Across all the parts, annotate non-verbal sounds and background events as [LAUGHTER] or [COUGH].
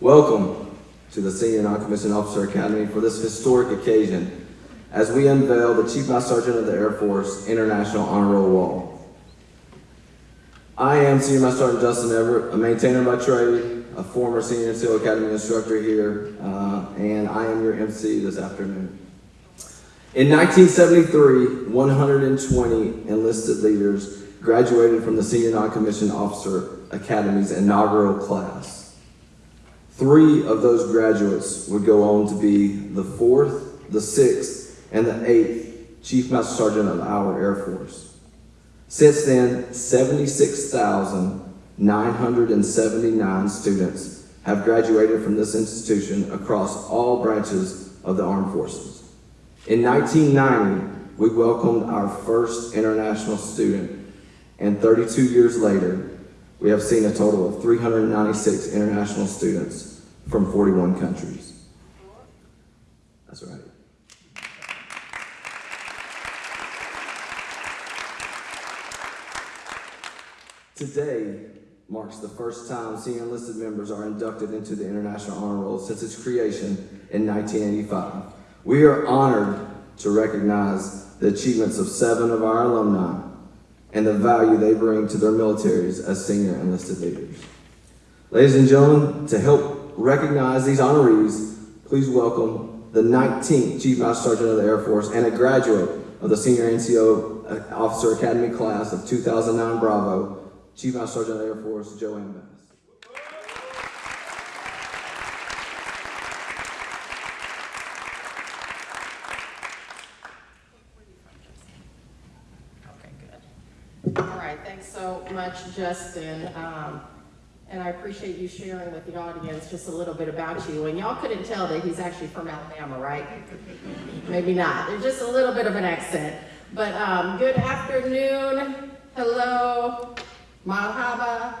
Welcome to the Senior Non-Commissioned Officer Academy for this historic occasion as we unveil the Chief Master Sergeant of the Air Force International Honor Roll Wall. I am Senior Master Sergeant Justin Everett, a maintainer by trade, a former Senior NCO Academy instructor here, uh, and I am your MC this afternoon. In 1973, 120 enlisted leaders graduated from the Senior Non-Commissioned Officer Academy's inaugural class. Three of those graduates would go on to be the fourth, the sixth, and the eighth Chief Master Sergeant of our Air Force. Since then, 76,979 students have graduated from this institution across all branches of the armed forces. In 1990, we welcomed our first international student, and 32 years later, we have seen a total of 396 international students from 41 countries. That's right. Today marks the first time senior enlisted members are inducted into the International Honor Roll since its creation in 1985. We are honored to recognize the achievements of seven of our alumni and the value they bring to their militaries as senior enlisted leaders. Ladies and gentlemen, to help recognize these honorees, please welcome the 19th Chief Master Sergeant of the Air Force and a graduate of the Senior NCO Officer Academy class of 2009 Bravo, Chief Master Sergeant of the Air Force, JoAnne Bass. Okay, good. All right, thanks so much, Justin. Um, and I appreciate you sharing with the audience just a little bit about you. And y'all couldn't tell that he's actually from Alabama, right? Maybe not. There's just a little bit of an accent. But um, good afternoon. Hello. Mahaba.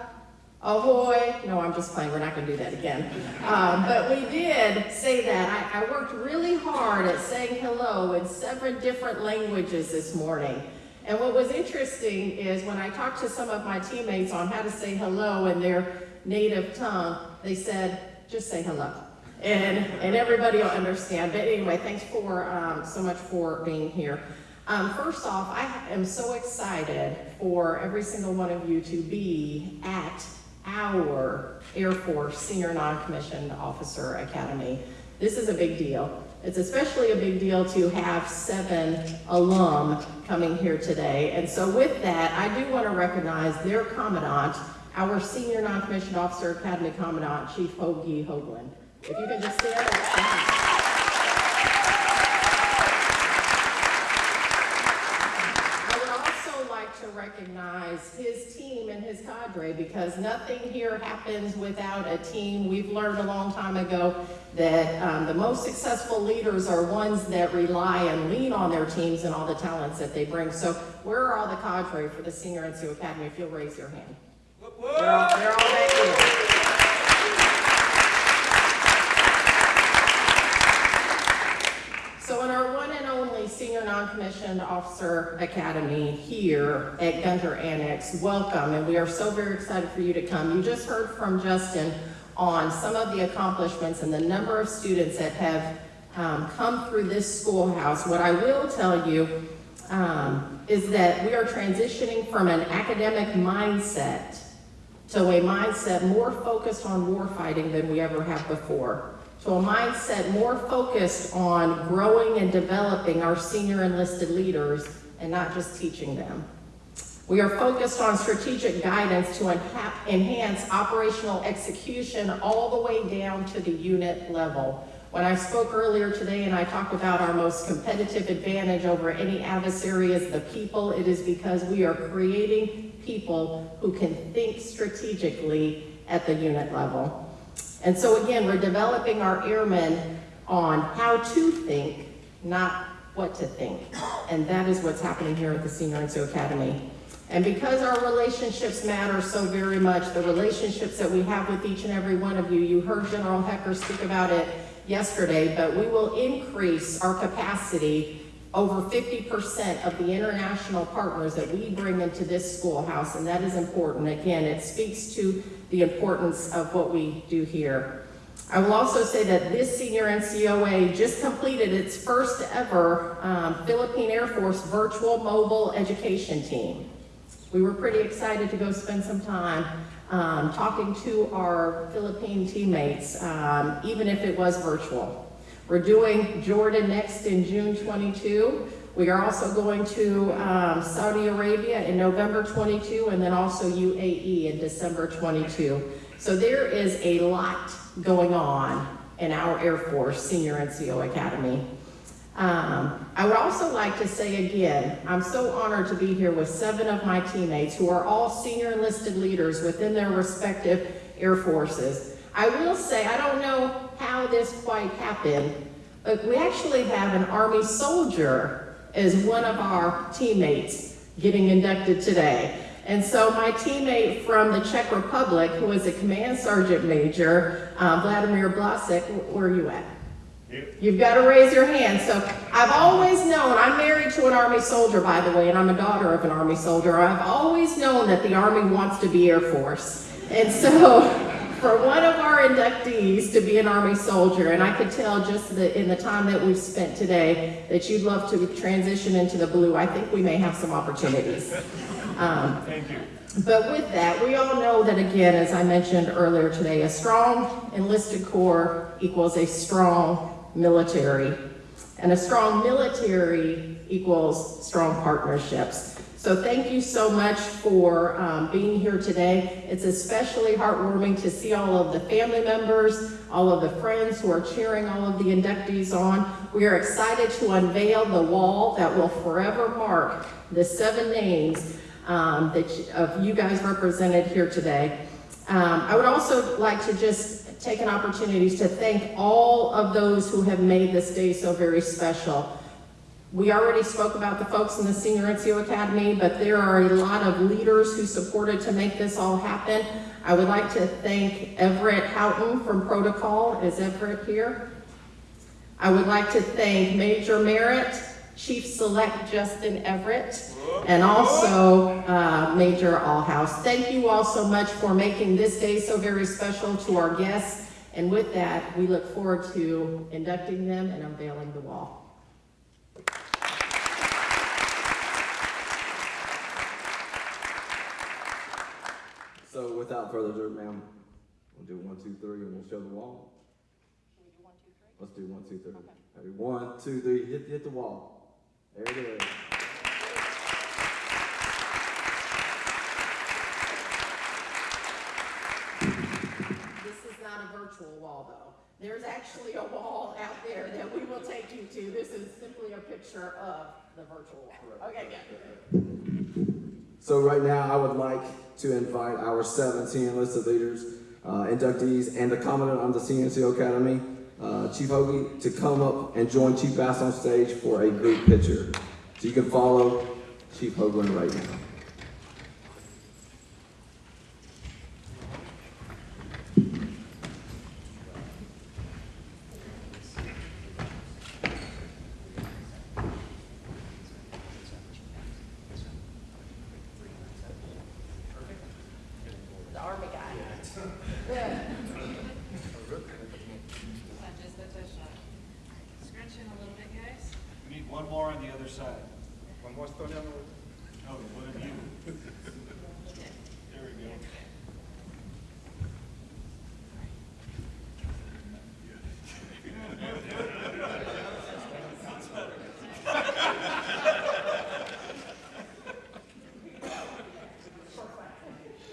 Ahoy. No, I'm just playing. We're not going to do that again. Um, but we did say that. I, I worked really hard at saying hello in seven different languages this morning. And what was interesting is when I talked to some of my teammates on how to say hello in their native tongue, they said, just say hello. And, and everybody will understand. But anyway, thanks for um, so much for being here. Um, first off, I am so excited for every single one of you to be at our Air Force Senior Non-Commissioned Officer Academy. This is a big deal. It's especially a big deal to have seven alum coming here today. And so with that, I do want to recognize their commandant, our Senior Non-Commissioned Officer Academy Commandant, Chief Hoagie Hoagland. If you can just stand up. I would also like to recognize his team and his cadre because nothing here happens without a team. We've learned a long time ago that um, the most successful leaders are ones that rely and lean on their teams and all the talents that they bring. So where are all the cadre for the Senior NCO Academy? If you'll raise your hand. They're all, they're here. So in our Senior Non-Commissioned Officer Academy here at Gunter Annex, welcome, and we are so very excited for you to come. You just heard from Justin on some of the accomplishments and the number of students that have um, come through this schoolhouse. What I will tell you um, is that we are transitioning from an academic mindset to a mindset more focused on warfighting than we ever have before, to a mindset more focused on growing and developing our senior enlisted leaders and not just teaching them. We are focused on strategic guidance to enhance operational execution all the way down to the unit level. When I spoke earlier today and I talked about our most competitive advantage over any adversary is the people, it is because we are creating people who can think strategically at the unit level. And so again, we're developing our airmen on how to think, not what to think. And that is what's happening here at the Senior NCO Academy. And because our relationships matter so very much, the relationships that we have with each and every one of you, you heard General Hecker speak about it yesterday, but we will increase our capacity over 50% of the international partners that we bring into this schoolhouse, and that is important. Again, it speaks to the importance of what we do here. I will also say that this senior NCOA just completed its first ever um, Philippine Air Force virtual mobile education team. We were pretty excited to go spend some time um, talking to our Philippine teammates, um, even if it was virtual. We're doing Jordan next in June 22. We are also going to um, Saudi Arabia in November 22, and then also UAE in December 22. So there is a lot going on in our Air Force Senior NCO Academy. Um, I would also like to say again, I'm so honored to be here with seven of my teammates who are all senior enlisted leaders within their respective air forces. I will say, I don't know how this quite happened, but we actually have an Army soldier as one of our teammates getting inducted today. And so my teammate from the Czech Republic, who is a command sergeant major, uh, Vladimir Blasek, where are you at? You've got to raise your hand. So I've always known, I'm married to an Army soldier, by the way, and I'm a daughter of an Army soldier. I've always known that the Army wants to be Air Force. And so [LAUGHS] for one of our inductees to be an Army soldier, and I could tell just the, in the time that we've spent today that you'd love to transition into the blue, I think we may have some opportunities. [LAUGHS] Um, Thank you. but with that, we all know that again, as I mentioned earlier today, a strong enlisted corps equals a strong military. And a strong military equals strong partnerships. So thank you so much for um, being here today. It's especially heartwarming to see all of the family members, all of the friends who are cheering all of the inductees on. We are excited to unveil the wall that will forever mark the seven names um, that you- of you guys represented here today. Um, I would also like to just take an opportunity to thank all of those who have made this day so very special. We already spoke about the folks in the Senior NCO Academy, but there are a lot of leaders who supported to make this all happen. I would like to thank Everett Houghton from Protocol. Is Everett here? I would like to thank Major Merritt, Chief Select Justin Everett, and also uh, Major Allhouse. Thank you all so much for making this day so very special to our guests. And with that, we look forward to inducting them and unveiling the wall. So without further ado, ma'am, we'll do one, two, three, and we'll show the wall. Let's do one, two, three. Ready? One, two, three, hit, hit the wall. There it is. This is not a virtual wall, though. There's actually a wall out there that we will take you to. This is simply a picture of the virtual wall. Okay, good. So right now, I would like to invite our seven senior enlisted leaders, uh, inductees, and the commandant of the SNCO Academy, uh, Chief Hoagie, to come up and join Chief Bass on stage for a group picture. So you can follow Chief Hoagland right now. The Army guy. Not just a touch shot. Scrunch in a little bit, guys. We need one more on the other side. One more, Stoliano? Oh, no, one of you. There we go.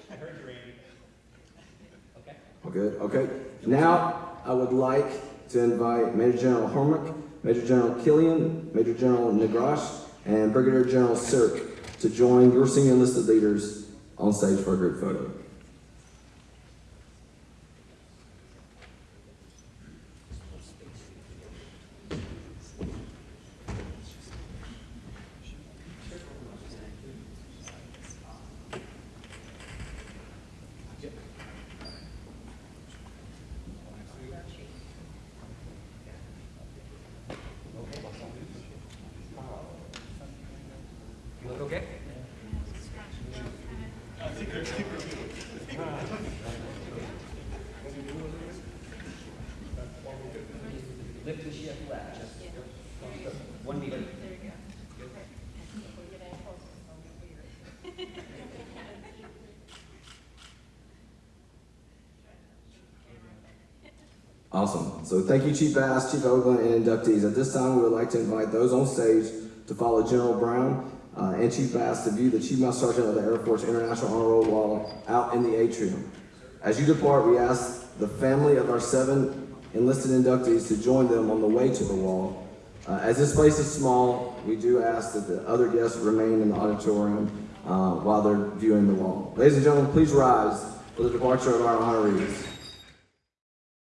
I heard you, Randy. All good? Okay. Now, I would like to invite Major General Hormick, Major General Killian, Major General Negrash, and Brigadier General Sirk to join your senior enlisted leaders on stage for a group photo. You look okay? Scrunch. Kind of. lift the shift left, just one meter. There you go. If we get any closer, it's gonna be weird. Awesome. So thank you, Chief Bass, Chief Hoagland, and inductees. At this time, we would like to invite those on stage to follow General Brown uh, and Chief Bass to view the Chief Master Sergeant of the Air Force International Honor Roll Wall out in the atrium. As you depart, we ask the family of our seven enlisted inductees to join them on the way to the wall. Uh, as this place is small, we do ask that the other guests remain in the auditorium uh, while they're viewing the wall. Ladies and gentlemen, please rise for the departure of our honorees.